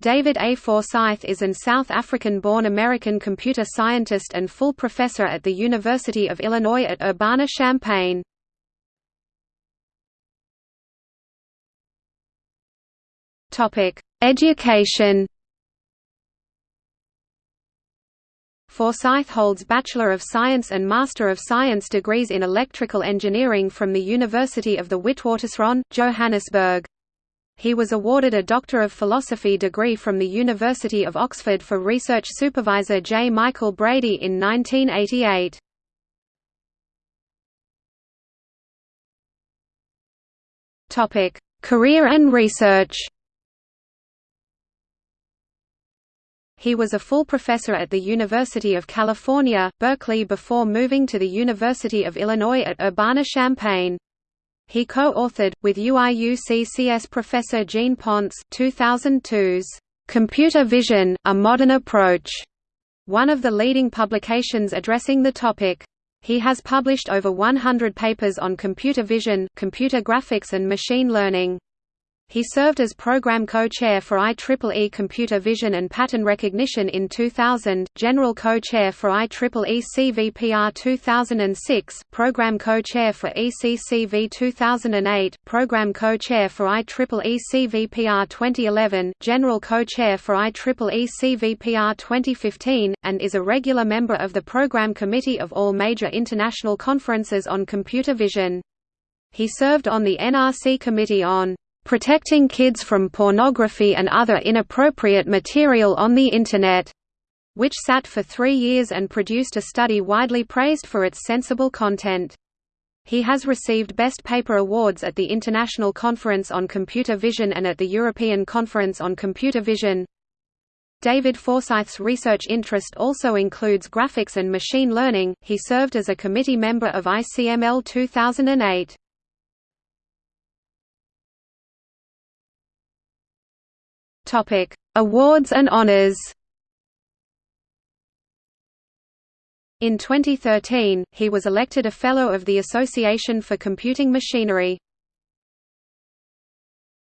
David A. Forsyth is an South African-born American computer scientist and full professor at the University of Illinois at Urbana-Champaign. Education Forsyth holds Bachelor of Science and Master of Science degrees in Electrical Engineering from the University of the Witwatersrand, Johannesburg. He was awarded a Doctor of Philosophy degree from the University of Oxford for research supervisor J. Michael Brady in 1988. Career and research He was a full professor at the University of California, Berkeley before moving to the University of Illinois at Urbana-Champaign. He co-authored, with UIUCCS professor Jean Ponce 2002's "'Computer Vision, A Modern Approach' one of the leading publications addressing the topic. He has published over 100 papers on computer vision, computer graphics and machine learning. He served as program co-chair for IEEE Computer Vision and Pattern Recognition in 2000, general co-chair for IEEE CVPR 2006, program co-chair for ECCV 2008, program co-chair for IEEE CVPR 2011, general co-chair for IEEE CVPR 2015, and is a regular member of the Program Committee of all major international conferences on computer vision. He served on the NRC Committee on Protecting Kids from Pornography and Other Inappropriate Material on the Internet, which sat for three years and produced a study widely praised for its sensible content. He has received Best Paper awards at the International Conference on Computer Vision and at the European Conference on Computer Vision. David Forsyth's research interest also includes graphics and machine learning. He served as a committee member of ICML 2008. Topic: Awards and honors. In 2013, he was elected a Fellow of the Association for Computing Machinery.